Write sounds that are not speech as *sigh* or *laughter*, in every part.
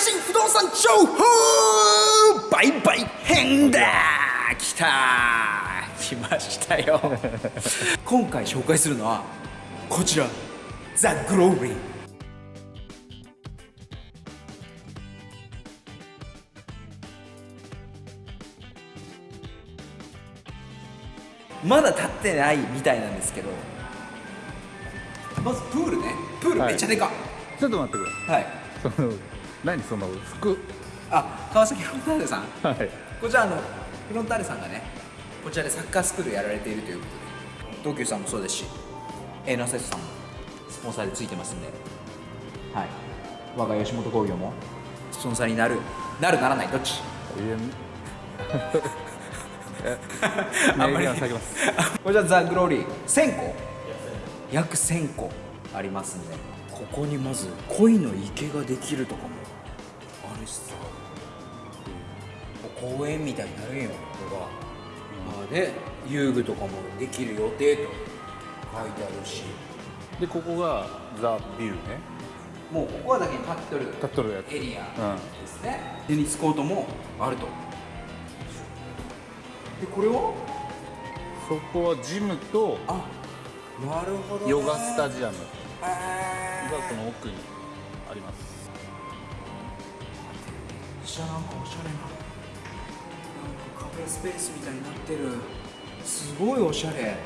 新不動産情報売買編だ。来た。来ましたよ。*laughs* 今回紹介するのはこちらザ・グローリーまだ立ってないみたいなんですけどまずプールね。プールめっちゃでか。っ、ちょっと待ってくれはい。その何その服？あ川崎フロンターレさん？はい。こちらあのフロンターレさんがねこちらでサッカースクールやられているということで東急さんもそうですしエナセスさんもスポンサーでついてますんで。はい。我が吉本興業もスポンサーになるなるならないどっち？*laughs* あんまり下げます。こちらザ・グローリー1000個？約1000個ありますんでここにまず恋の池ができるとかもあるしさ。公園みたいになるんよここが、まあで遊具とかもできる予定と書いてあるし。でここがザ・ビューね。もうここはだけに立っとる立っとるやつ。エリアうん。ですね、テニスコートもあると。でこれは？そこはジムとあなるほど、ね、ヨガスタジアム。へーがこの奥にあります。じゃあなんかおしゃれななんかカフェスペースみたいになってる。すごいおしゃれ。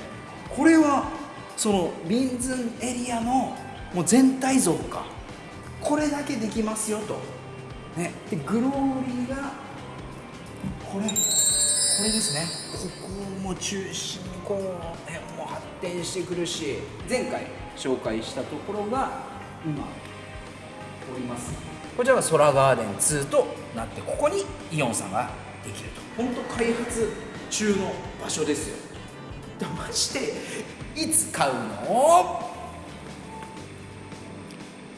これはそのビンズンエリアのもう全体像か。これだけできますよと。ね。でグローリーがこれ。これですね。ここも中心にこの辺も発展してくるし。前回紹介したところが今おります。こちらがソラガーデン2となってここにイオンさんができると。本当開発中の場所ですよ。だましていつ買うの？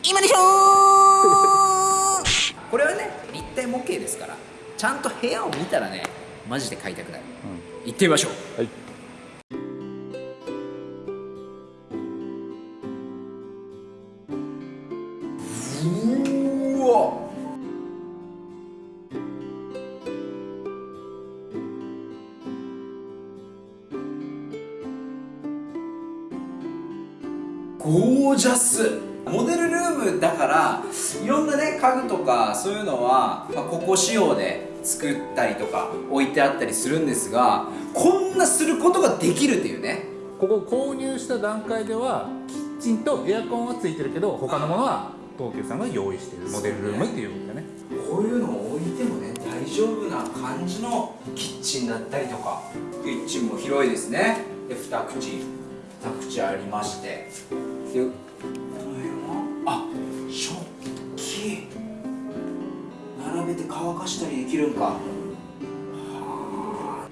今でしょー *laughs* これはね立体模型ですからちゃんと部屋を見たらねマジで買いたくなる、行ってみましょう。はいゴージャス。モデルルームだからいろんなね家具とかそういうのは、まあ、ここ仕様で作ったりとか置いてあったりするんですがこんなすることができるっていうね。ここ購入した段階ではキッチンとエアコンはついてるけど他のものは東急さんが用意しているモデルルームっていうことだね。こういうのを置いてもね大丈夫な感じのキッチンだったりとかキッチンも広いですね。で二口二口ありましてでこの辺はあ食器。並べて乾かしたりできるんか。はあ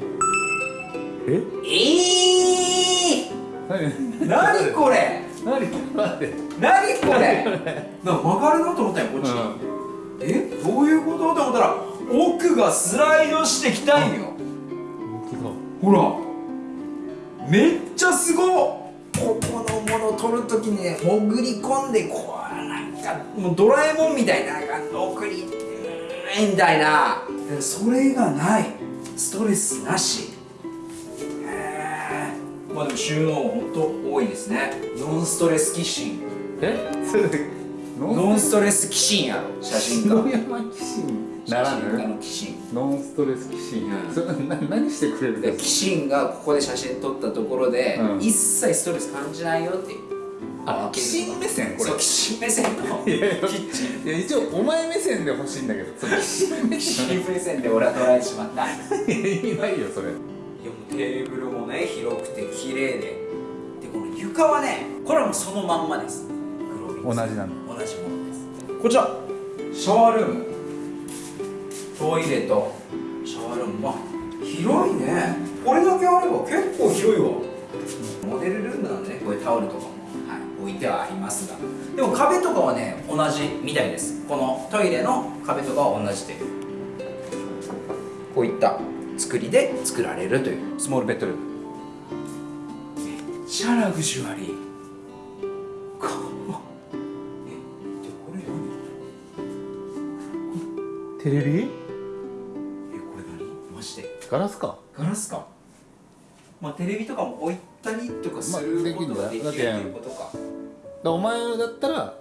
え？え何ー、何？これ？何？待って。何これ？な曲がるなと思ったよこっち、え？どういうこと？と思ったら奥がスライドしてきたんよ。ほら。めっちゃすごっここのものを取るときにね潜り込んでこうなんかもうドラえもんみたいななんか送りうんみたいな。それがない。ストレスなし。へえまあでも収納もほんと多いですね。ノンストレスキッシン。え？*laughs* ノンストレスキシンや。ろ写真家ならぬ？ノンストレス騎士うん。*laughs* 何してくれるんでですキシンがここで写真撮ったところで、うん。一切ストレス感じないよっていう。あ騎士目線？これ。そうキシン目線の。いやいやキッチンいや一応お前目線で欲しいんだけど。その騎士目線ン目線で俺は捉えてしまった。い。や意味ないよそれ。もうテーブルもね広くて綺麗で。でこの床はねこれはもうそのまんまです。同じなの同じものです。こちら。シャワールームトイレとシャワールーム。まあ広いね。これだけあれば結構広いわ。モデルルームなんでねこういうタオルとかも、はい、置いてはありますが。でも壁とかはね同じみたいです。このトイレの壁とかは同じでこういった作りで作られるという。スモールベッドルーム。めっちゃラグジュアリー。テレビ？ガラスか。ガラスか。まあテレビとかも置いたりとかするまあことができるっていうことか、らお前だったら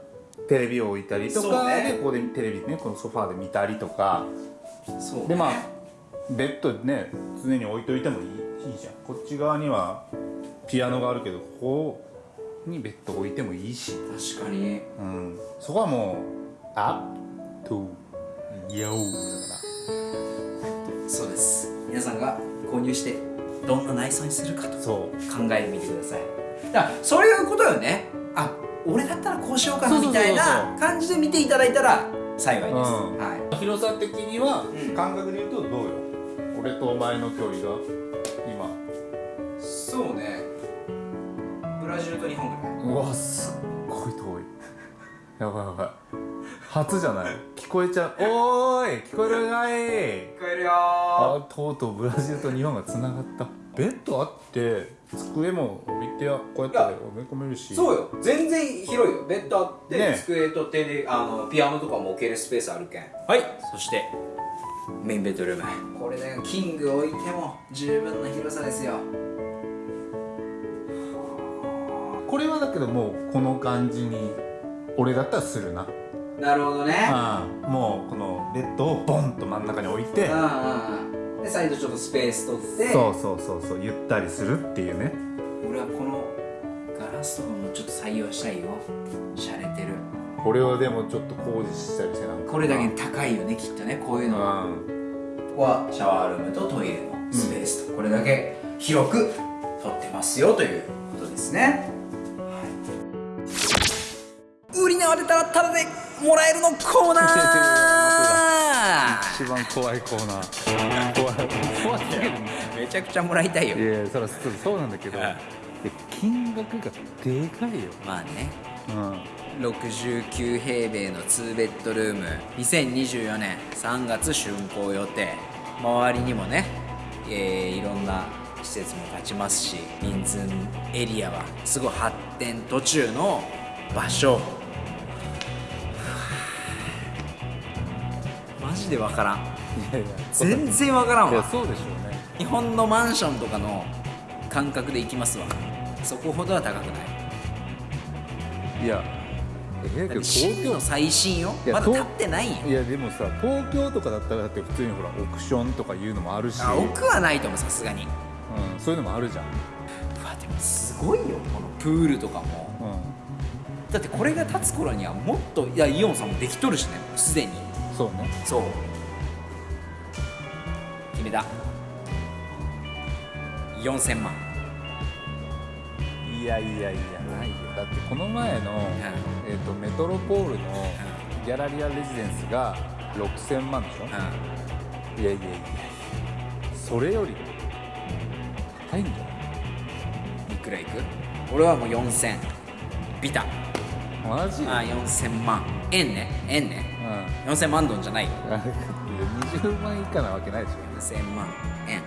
テレビを置いたりとかでここでテレビねこのソファーで見たりとか。そうね。でまあベッドね常に置いといてもいいいいじゃん。こっち側にはピアノがあるけどここにベッド置いてもいいし、確かに。うん、そこはもうアップトゥヨーだかそうです皆さんが購入してどんな内装にするかと考えてみてください。だからそういうことよね。あ俺だったらこうしようかなみたいな感じで見ていただいたら幸いです、うん。は広さ的にはうん。感覚で言うとどうよ？俺とお前の距離が今。いそうね。ブラジルと日本ぐらい。うわすっごい遠い。やばいやばい初じゃない？*laughs* 聞こえちゃう。おーい聞こえるかい。聞こえるよ。ーあとうとうブラジルと日本がつながった。ベッドあって机も置いてこうやって埋め込めるし。そうよ。全然広いよ。ベッドあって、ね机と手であのピアノとかも置けるスペースあるけん。はい。そしてメインベッドルーム。これねキング置いても十分な広さですよ。これはだけどもうこの感じに俺だったらするななるほどね。うん。もうこのベッドをボンと真ん中に置いて。うんうんうん。でサイドちょっとスペース取って。そうそうそうそう。ゆったりするっていうね。俺はこのガラスとかもちょっと採用したいよ。しゃれてる。これはでもちょっと工事したりしてなんか。これだけに高いよねきっとね。こういうの。はうん。ここはシャワールームとトイレのスペースと、これだけ広く取ってますよということですね、はい、売り縄出たらタダでもらえるのコーナー。一番怖いコーナー。怖い。怖すぎるねめちゃくちゃもらいたいよ。いやそらそうそうなんだけど。金額がでかいよ。まあね。うん。69平米の2ベッドルーム。2024年3月竣工予定。周りにもね、えーいろんな施設も建ちますし民ズンエリアはすごい発展途中の場所マジで分からん。いやいや全然分からんわ。いやそうでしょうね。日本のマンションとかの感覚で行きますわ。そこほどは高くない。いやえ東京新の最新よ。まだ建ってないん。よいやでもさ東京とかだったらだって普通にほらオークションとかいうのもあるし。あ奥はないと思うさすがに。うん、そういうのもあるじゃん、うわでもすごいよこのプールとかも。うだってこれが建つ頃にはもっといやイオンさんもできとるしねすでに。ん、そうね。そう。決めた。4000万。いやいやいやないよ。だってこの前の、えー、とメトロポールのギャラリアレジデンスが6000万でしょ、ういやいやいやそれより高いんじゃない？んいくらいく？俺はもう4000ビタ。マジ？あ4000万。円ね。円ねうん。4000万ドンじゃないよ。いや20万以下なわけないでしょ。4000万円。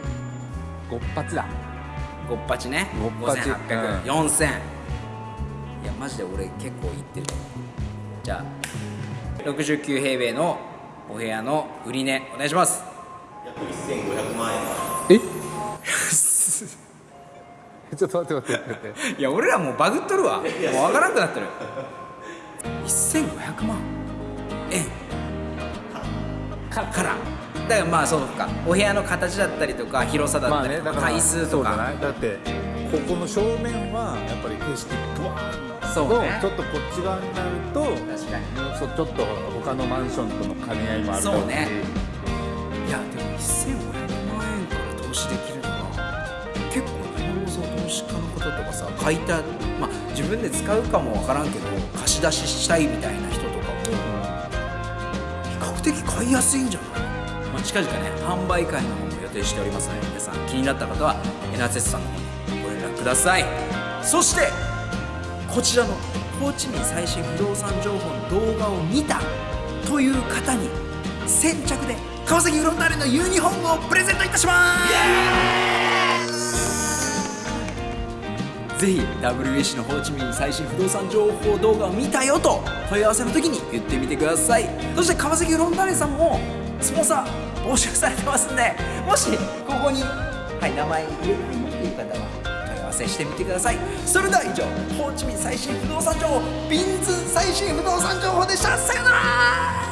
ごっぱちだ。ごっぱちねごっぱち5800、うん。4000いやマジで俺結構いってると思う。じゃあ69平米のお部屋の売り値お願いします。え？*laughs* ちょっと待って待って待って。いや俺らもうバグっとるわ。もうわからんくなってる。*laughs* 1500万円かから。だからまあそうか。お部屋の形だったりとか広さだったりとか、回数とか。い？だってここの正面はやっぱり景色ブワーンそうね。ちょっとこっち側になると確かに。ちょっと他のマンションとの兼ね合いもあるだろそうね。いやでも1500万円から投資できるのは結構日本のその投資家の方とかさ買いたいまあ自分で使うかもわからんけど貸し出ししたいみたいな人的買いやすいんじゃない、まあ、近々ね販売会の方も予定しておりますので皆さん気になった方はエナツェスさんの方にご連絡ください。そしてこちらのホーチミン最新不動産情報の動画を見たという方に先着で川崎フロンターレのユニフォームをプレゼントいたします。ぜひ WBC のホーチミン最新不動産情報動画を見たよと問い合わせの時に言ってみてください。そして川崎フロンターレさんもスポンサー募集されてますんでもしここに、はい、名前入れたいよっていう方は問い合わせしてみてください。それでは以上ホーチミン最新不動産情報ビンズ最新不動産情報でした。さよなら